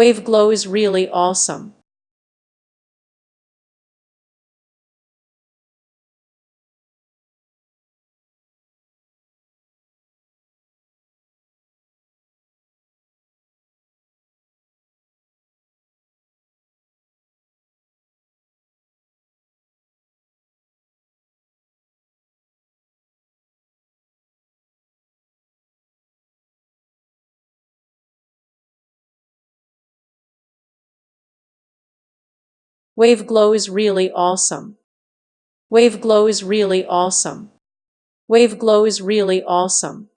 WaveGlow is really awesome. WaveGlow is really awesome. WaveGlow is really awesome. WaveGlow is really awesome.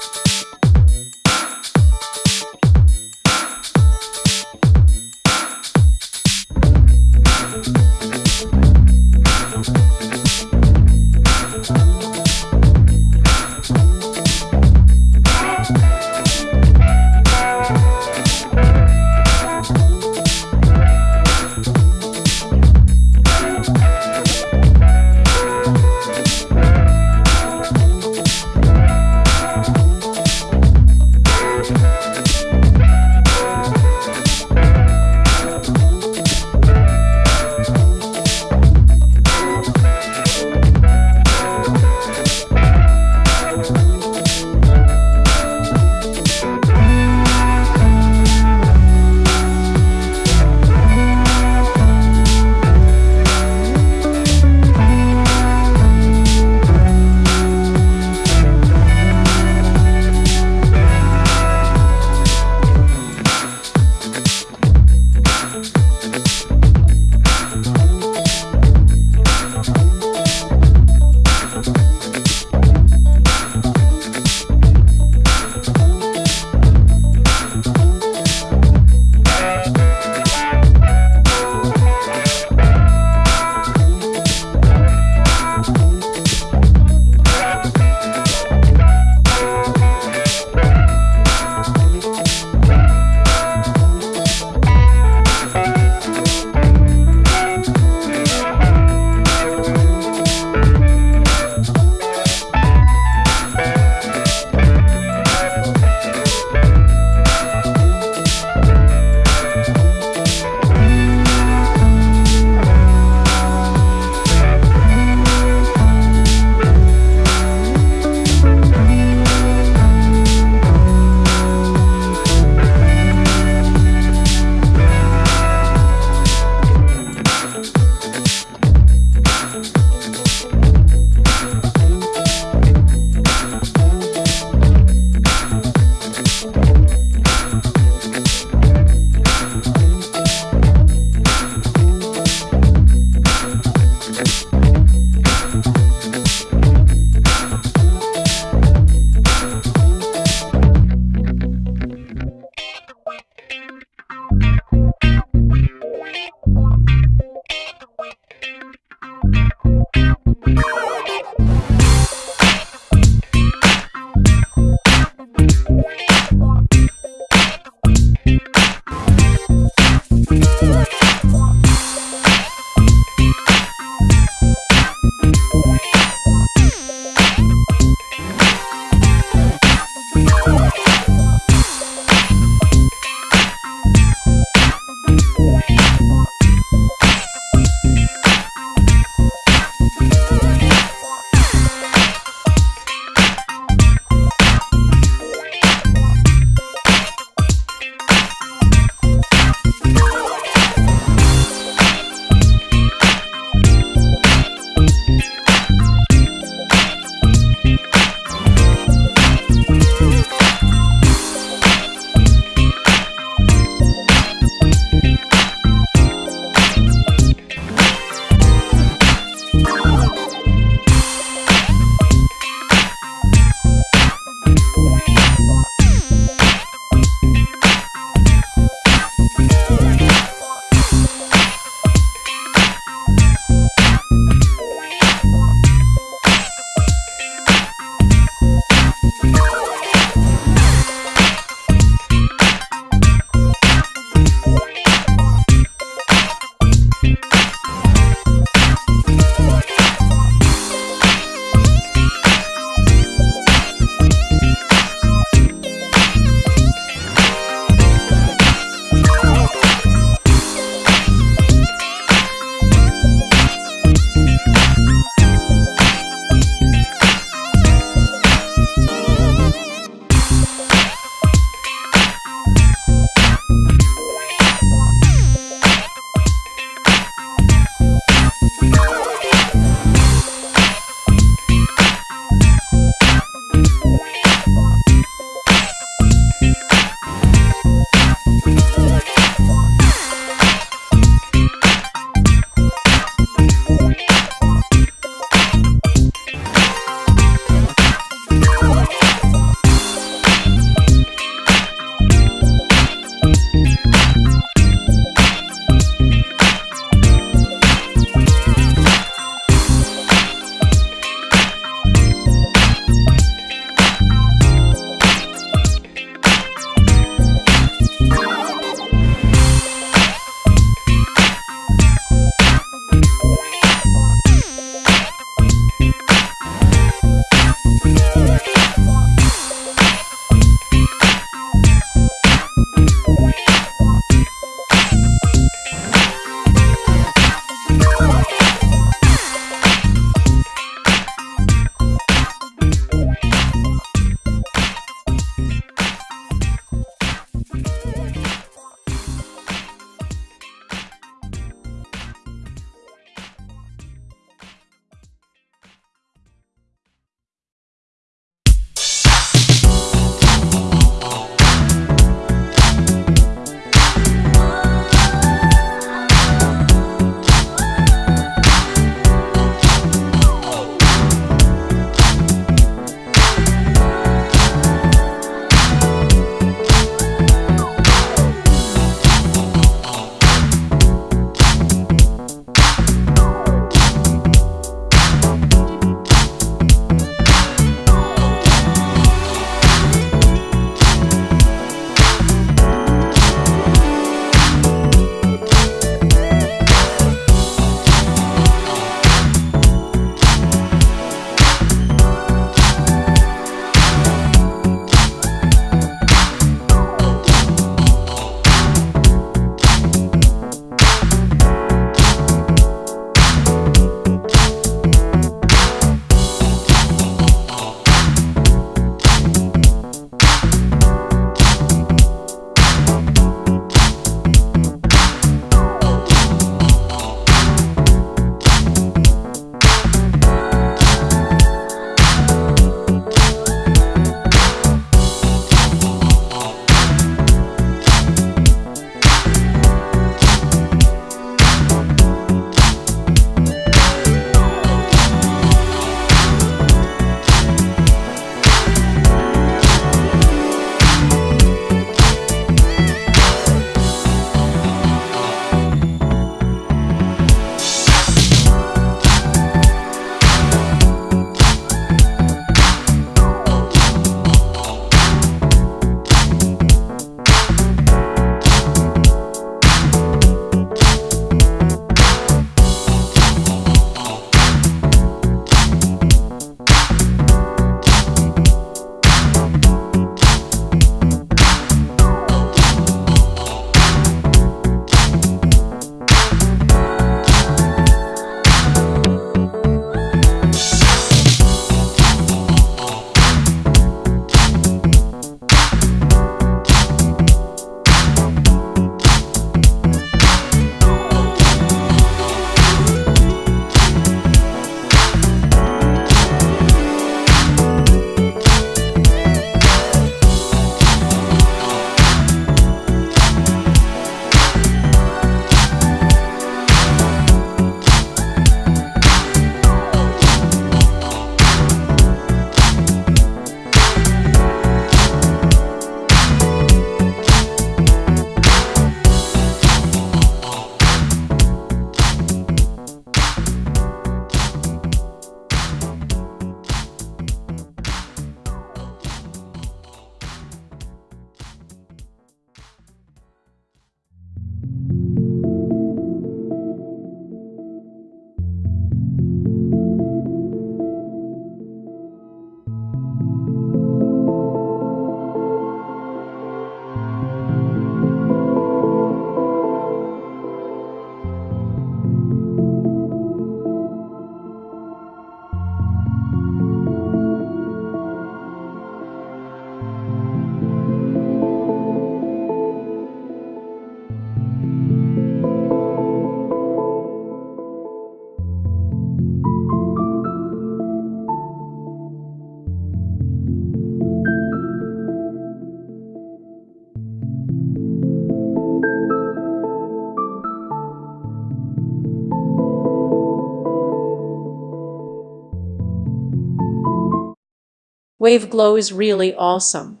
WaveGlow is really awesome.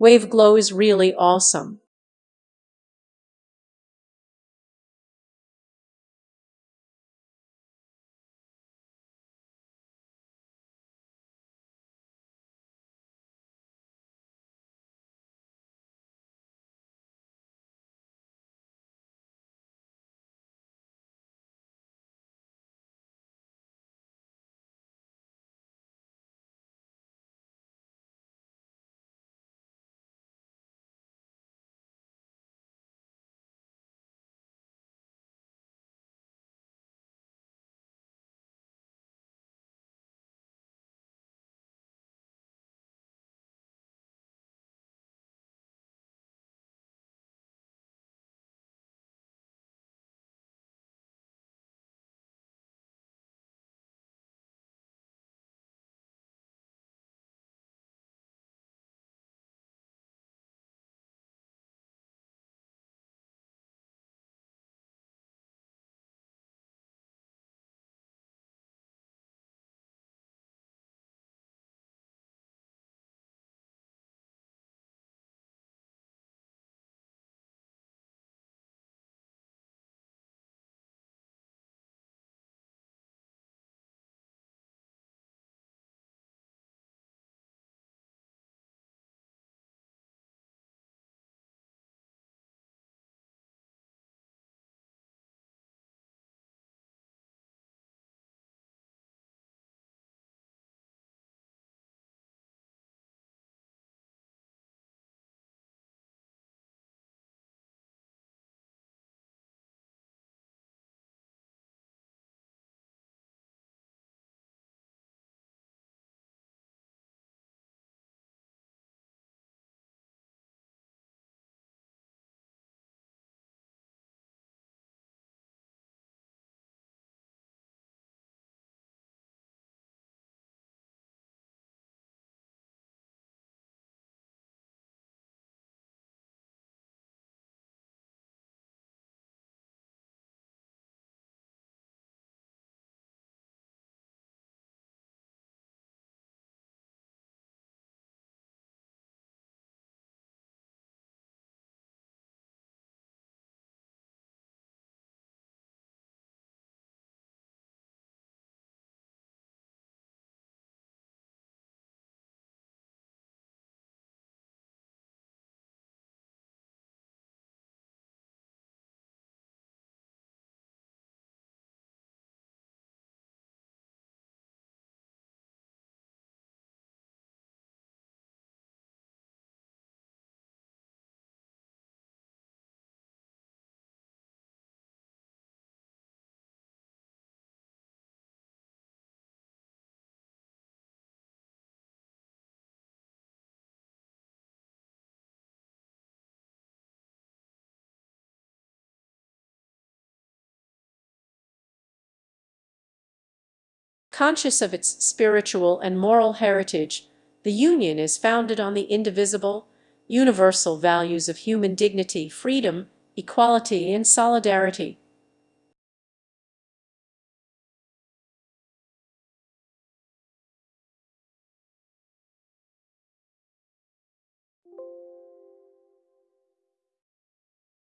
WaveGlow is really awesome. Conscious of its spiritual and moral heritage, the Union is founded on the indivisible, universal values of human dignity, freedom, equality, and solidarity.